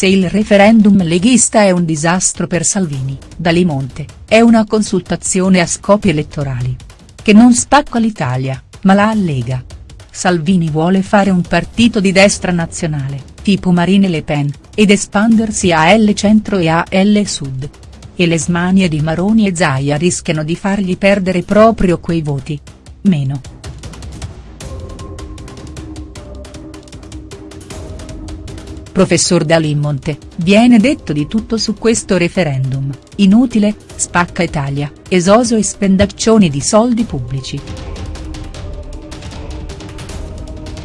Se il referendum leghista è un disastro per Salvini, Dalimonte, è una consultazione a scopi elettorali. Che non spacca l'Italia, ma la allega. Salvini vuole fare un partito di destra nazionale, tipo Marine Le Pen, ed espandersi a L centro e a L sud. E le smanie di Maroni e Zaia rischiano di fargli perdere proprio quei voti. Meno. Professor Dalimonte, viene detto di tutto su questo referendum, inutile, spacca Italia, esoso e spendaccioni di soldi pubblici.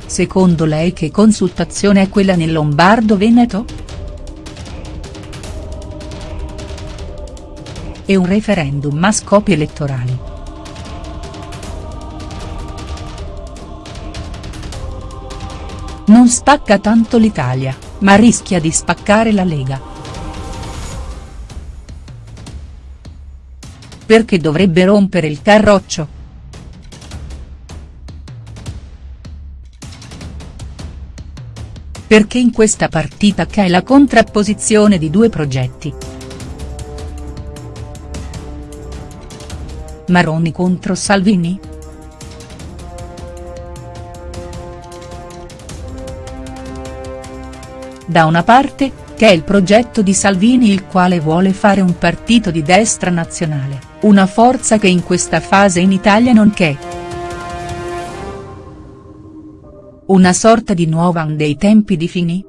Secondo lei che consultazione è quella nel Lombardo-Veneto?. È un referendum a scopi elettorali. Non spacca tanto l'Italia, ma rischia di spaccare la Lega. Perché dovrebbe rompere il carroccio?. Perché in questa partita c'è la contrapposizione di due progetti. Maroni contro Salvini?. Da una parte, che è il progetto di Salvini il quale vuole fare un partito di destra nazionale, una forza che in questa fase in Italia non c'è. Una sorta di nuova dei tempi di Fini?.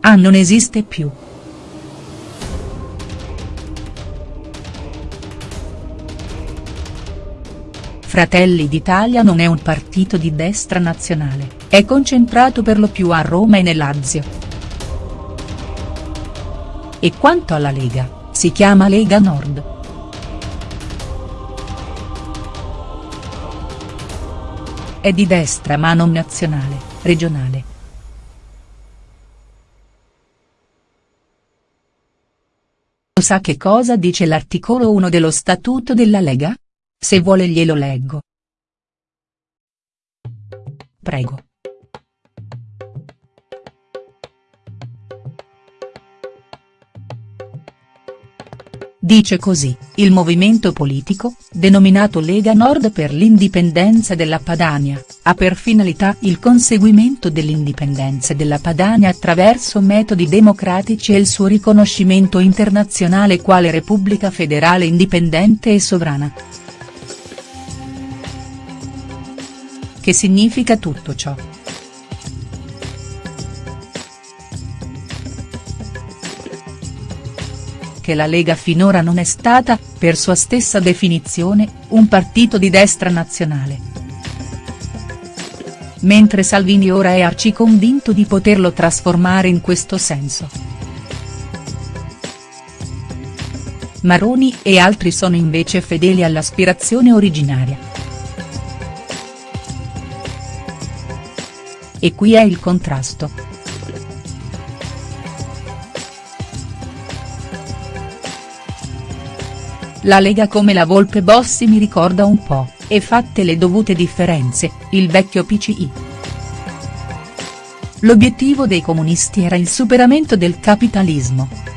Ah non esiste più. Fratelli d'Italia non è un partito di destra nazionale, è concentrato per lo più a Roma e nel Lazio. E quanto alla Lega, si chiama Lega Nord. È di destra ma non nazionale, regionale. Sa che cosa dice l'articolo 1 dello Statuto della Lega? Se vuole glielo leggo. Prego. Dice così, il movimento politico, denominato Lega Nord per l'indipendenza della Padania, ha per finalità il conseguimento dell'indipendenza della Padania attraverso metodi democratici e il suo riconoscimento internazionale quale Repubblica federale indipendente e sovrana. Che significa tutto ciò?. Che la Lega finora non è stata, per sua stessa definizione, un partito di destra nazionale. Mentre Salvini ora è arciconvinto di poterlo trasformare in questo senso. Maroni e altri sono invece fedeli all'aspirazione originaria. E qui è il contrasto. La Lega come la Volpe Bossi mi ricorda un po', e fatte le dovute differenze, il vecchio PCI. L'obiettivo dei comunisti era il superamento del capitalismo.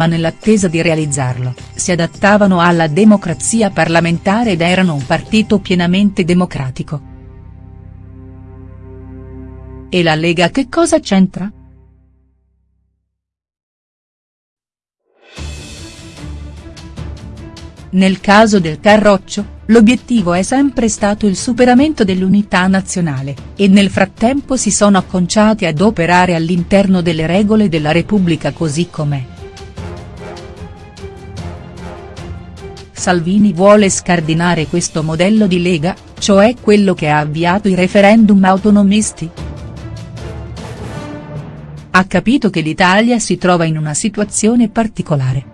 Ma nell'attesa di realizzarlo, si adattavano alla democrazia parlamentare ed erano un partito pienamente democratico. E la Lega che cosa c'entra?. Nel caso del Carroccio, l'obiettivo è sempre stato il superamento dell'unità nazionale, e nel frattempo si sono acconciati ad operare all'interno delle regole della Repubblica così com'è. Salvini vuole scardinare questo modello di Lega, cioè quello che ha avviato i referendum autonomisti?. Ha capito che l'Italia si trova in una situazione particolare.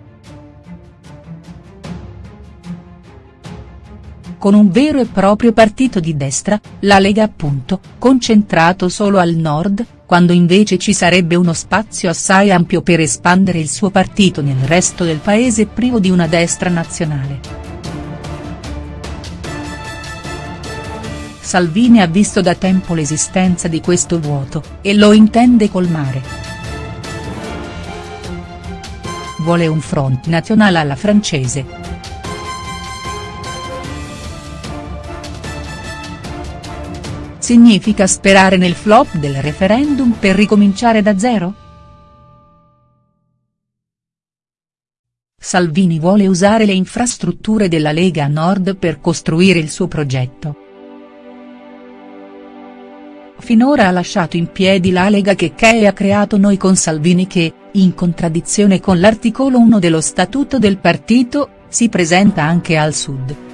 con un vero e proprio partito di destra, la Lega appunto, concentrato solo al nord, quando invece ci sarebbe uno spazio assai ampio per espandere il suo partito nel resto del paese privo di una destra nazionale. Salvini ha visto da tempo l'esistenza di questo vuoto, e lo intende colmare. Vuole un front nazionale alla francese. Significa sperare nel flop del referendum per ricominciare da zero?. Salvini vuole usare le infrastrutture della Lega Nord per costruire il suo progetto. Finora ha lasciato in piedi la Lega che Che ha creato Noi con Salvini che, in contraddizione con l'articolo 1 dello statuto del partito, si presenta anche al sud.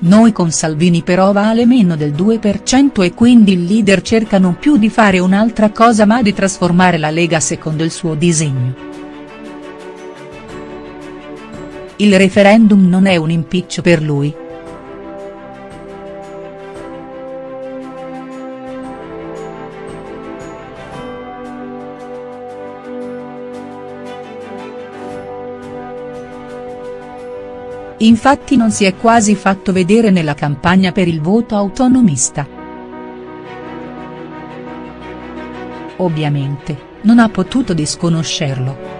Noi con Salvini però vale meno del 2% e quindi il leader cerca non più di fare un'altra cosa ma di trasformare la Lega secondo il suo disegno. Il referendum non è un impiccio per lui. Infatti non si è quasi fatto vedere nella campagna per il voto autonomista. Ovviamente, non ha potuto disconoscerlo.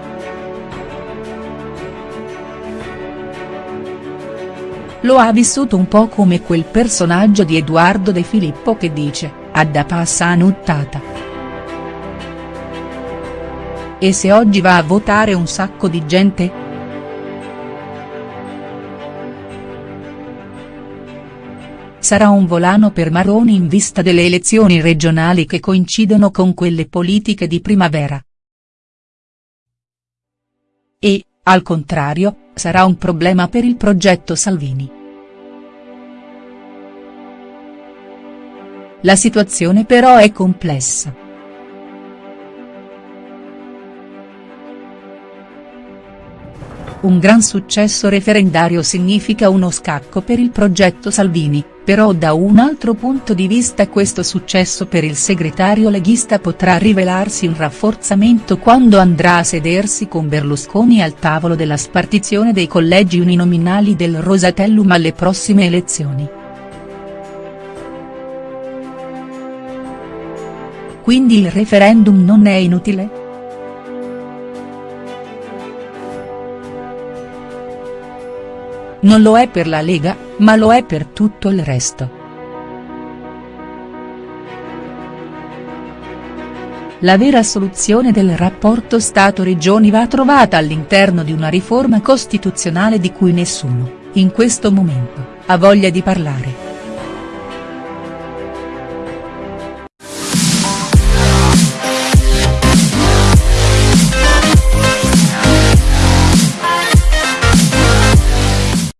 Lo ha vissuto un po' come quel personaggio di Edoardo De Filippo che dice, adda passa a nuttata. E se oggi va a votare un sacco di gente?. Sarà un volano per Maroni in vista delle elezioni regionali che coincidono con quelle politiche di primavera. E, al contrario, sarà un problema per il progetto Salvini. La situazione però è complessa. Un gran successo referendario significa uno scacco per il progetto Salvini, però da un altro punto di vista questo successo per il segretario leghista potrà rivelarsi un rafforzamento quando andrà a sedersi con Berlusconi al tavolo della spartizione dei collegi uninominali del Rosatellum alle prossime elezioni. Quindi il referendum non è inutile?. Non lo è per la Lega, ma lo è per tutto il resto. La vera soluzione del rapporto Stato-Regioni va trovata all'interno di una riforma costituzionale di cui nessuno, in questo momento, ha voglia di parlare.